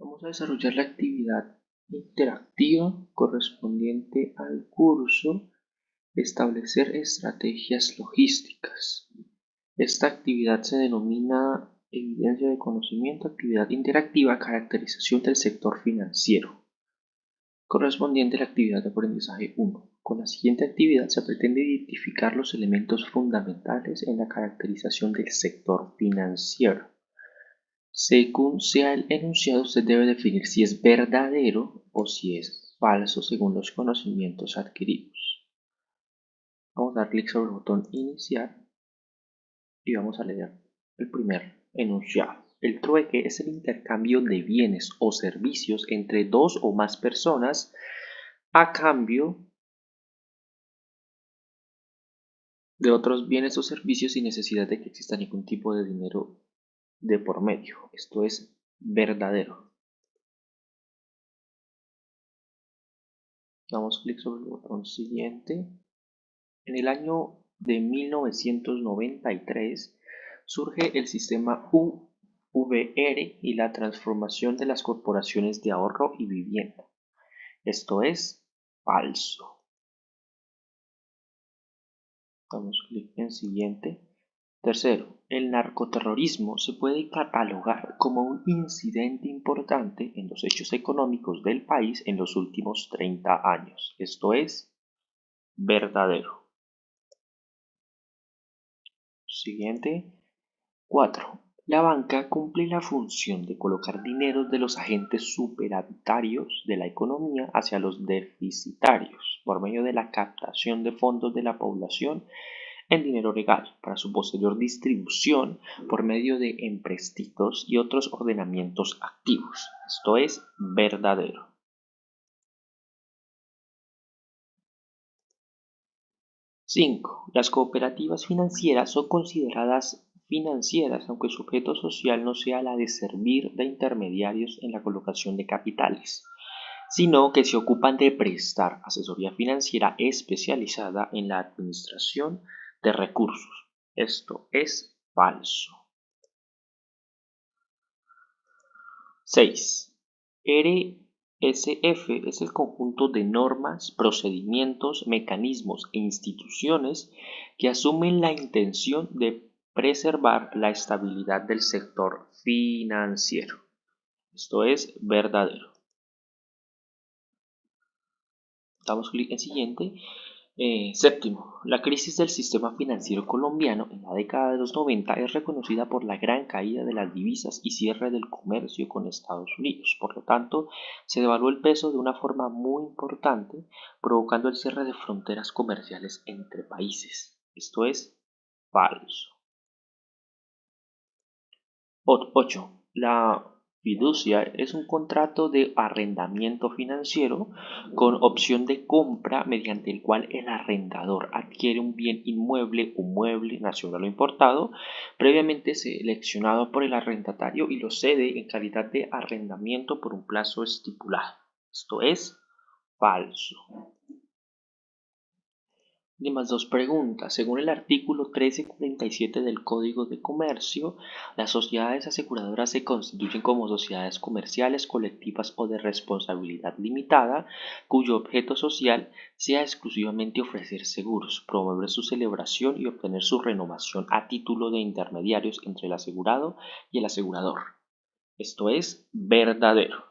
Vamos a desarrollar la actividad interactiva correspondiente al curso Establecer estrategias logísticas. Esta actividad se denomina Evidencia de conocimiento, actividad interactiva, caracterización del sector financiero. Correspondiente a la actividad de aprendizaje 1. Con la siguiente actividad se pretende identificar los elementos fundamentales en la caracterización del sector financiero. Según sea el enunciado, usted debe definir si es verdadero o si es falso según los conocimientos adquiridos. Vamos a dar clic sobre el botón iniciar y vamos a leer el primer enunciado. El trueque es el intercambio de bienes o servicios entre dos o más personas a cambio de otros bienes o servicios sin necesidad de que exista ningún tipo de dinero de por medio. Esto es verdadero. Damos clic sobre el botón siguiente. En el año de 1993 surge el sistema UVR y la transformación de las corporaciones de ahorro y vivienda. Esto es falso. Damos clic en siguiente. Tercero, el narcoterrorismo se puede catalogar como un incidente importante en los hechos económicos del país en los últimos 30 años. Esto es verdadero. Siguiente. 4. La banca cumple la función de colocar dinero de los agentes superavitarios de la economía hacia los deficitarios por medio de la captación de fondos de la población en dinero legal para su posterior distribución por medio de empréstitos y otros ordenamientos activos. Esto es verdadero. Cinco. Las cooperativas financieras son consideradas financieras aunque su objeto social no sea la de servir de intermediarios en la colocación de capitales, sino que se ocupan de prestar asesoría financiera especializada en la administración de recursos. Esto es falso. 6. RSF es el conjunto de normas, procedimientos, mecanismos e instituciones que asumen la intención de preservar la estabilidad del sector financiero. Esto es verdadero. Damos clic en siguiente eh, séptimo, la crisis del sistema financiero colombiano en la década de los 90 es reconocida por la gran caída de las divisas y cierre del comercio con Estados Unidos. Por lo tanto, se devaluó el peso de una forma muy importante, provocando el cierre de fronteras comerciales entre países. Esto es falso. 8. La Fiducia es un contrato de arrendamiento financiero con opción de compra mediante el cual el arrendador adquiere un bien inmueble o mueble nacional o importado previamente seleccionado por el arrendatario y lo cede en calidad de arrendamiento por un plazo estipulado. Esto es falso más dos preguntas. Según el artículo 1347 del Código de Comercio, las sociedades aseguradoras se constituyen como sociedades comerciales, colectivas o de responsabilidad limitada, cuyo objeto social sea exclusivamente ofrecer seguros, promover su celebración y obtener su renovación a título de intermediarios entre el asegurado y el asegurador. Esto es verdadero.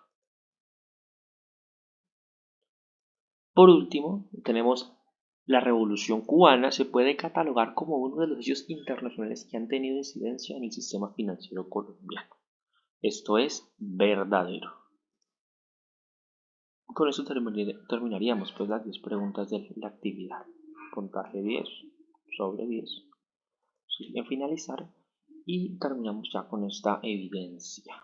Por último, tenemos la Revolución cubana se puede catalogar como uno de los hechos internacionales que han tenido incidencia en el sistema financiero colombiano. Esto es verdadero. Con eso terminaríamos pues las 10 preguntas de la actividad. Puntaje 10 sobre 10. En finalizar y terminamos ya con esta evidencia.